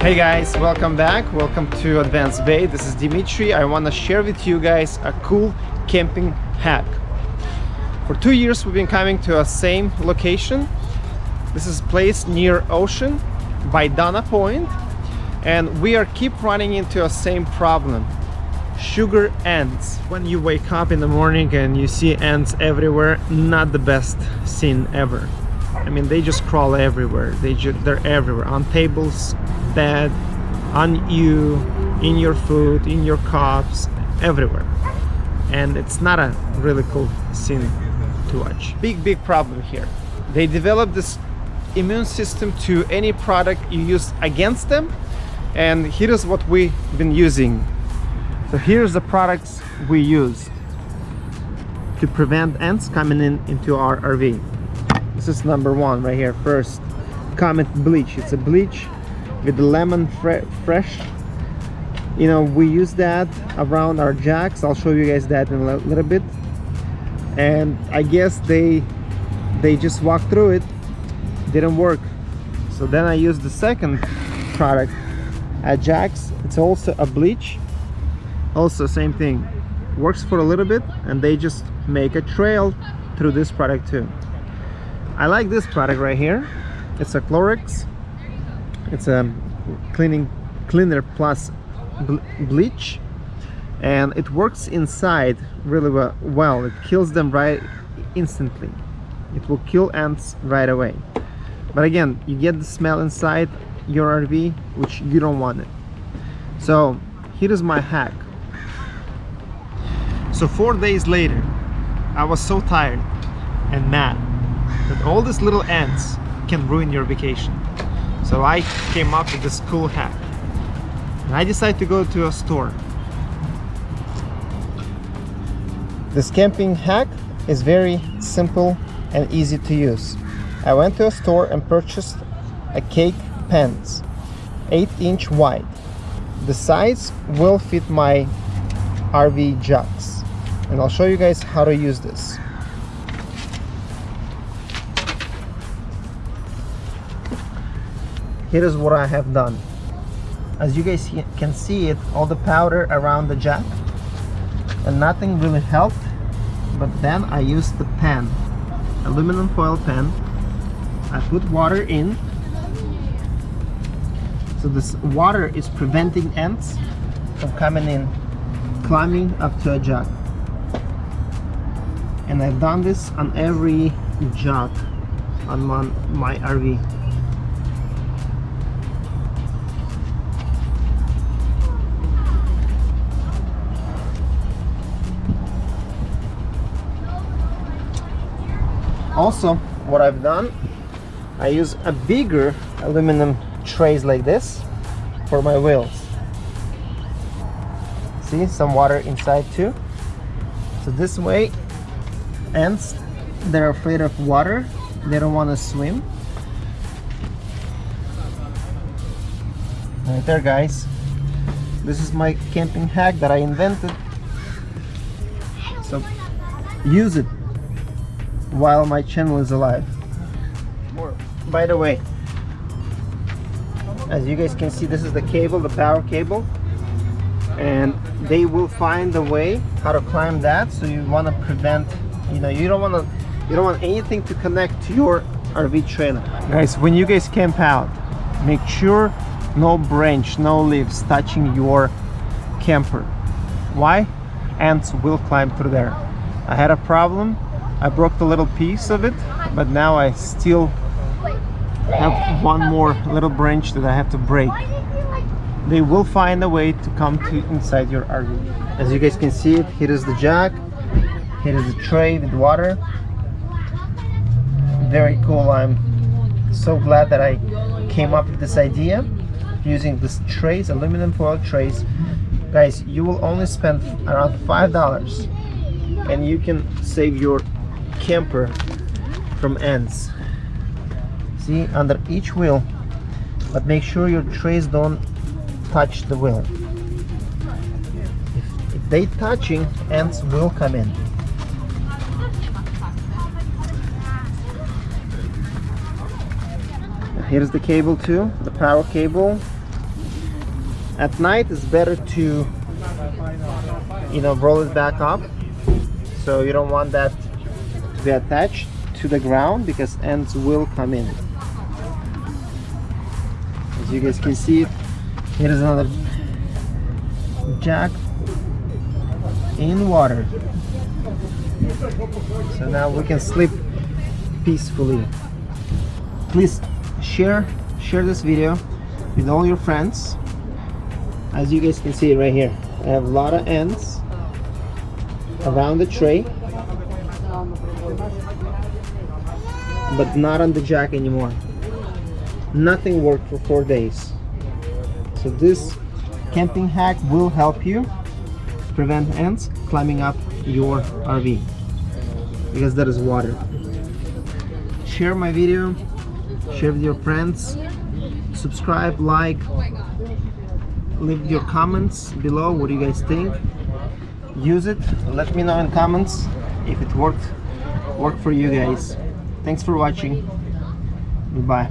Hey guys, welcome back. Welcome to Advanced Bay. This is Dimitri. I want to share with you guys a cool camping hack. For two years we've been coming to a same location. This is a place near ocean by Dana Point and we are keep running into a same problem. Sugar ants. When you wake up in the morning and you see ants everywhere, not the best scene ever. I mean, they just crawl everywhere. They they're everywhere on tables, bed, on you, in your food, in your cups, everywhere. And it's not a really cool scene to watch. Big, big problem here. They develop this immune system to any product you use against them. And here is what we've been using. So here's the products we use to prevent ants coming in into our RV. This is number one right here. First, Comet Bleach. It's a bleach with lemon fre fresh. You know we use that around our jacks. I'll show you guys that in a little bit. And i guess they they just walked through it. Didn't work. So then i used the second product. Ajax it's also a bleach. Also same thing. Works for a little bit and they just make a trail through this product too i like this product right here. It's a Clorox. It's a cleaning cleaner plus bleach. And it works inside really well. It kills them right instantly. It will kill ants right away. But again you get the smell inside your RV which you don't want it. So here is my hack. So four days later I was so tired and mad that all these little ants can ruin your vacation so I came up with this cool hack. And I decided to go to a store. This camping hack is very simple and easy to use. I went to a store and purchased a cake pants, 8 inch wide. The size will fit my RV jacks. And I'll show you guys how to use this. Here is what I have done. As you guys can see it all the powder around the jack and nothing really helped but then I used the pan aluminum foil pan I put water in. So this water is preventing ants from coming in climbing up to a jack. And I've done this on every jack on my, my RV also what I've done I use a bigger aluminum trays like this for my wheels see some water inside too. So this way ants they're afraid of water. They don't want to swim right there guys. This is my camping hack that I invented. So use it while my channel is alive. By the way as you guys can see this is the cable the power cable and they will find a way how to climb that so you want to prevent you know you don't want to you don't want anything to connect to your RV trailer. Guys when you guys camp out make sure no branch no leaves touching your camper. Why? Ants will climb through there. I had a problem I broke the little piece of it but now I still have one more little branch that I have to break. They will find a way to come to inside your RV as you guys can see it here is the jack here is the tray with water. Very cool. I'm so glad that I came up with this idea using this trays aluminum foil trays. Guys you will only spend around five dollars and you can save your camper from ants see under each wheel but make sure your trays don't touch the wheel. If, if they touching ants will come in. Here's the cable too the power cable. At night it's better to you know roll it back up. So you don't want that be attached to the ground because ants will come in. As you guys can see here is another jack in water. So now we can sleep peacefully. Please share share this video with all your friends. As you guys can see right here I have a lot of ants around the tray but not on the jack anymore. Nothing worked for four days. So this camping hack will help you prevent ants climbing up your RV because there is water. Share my video share with your friends subscribe like leave your comments below what do you guys think. Use it let me know in comments if it worked worked for you guys. Thanks for watching. Goodbye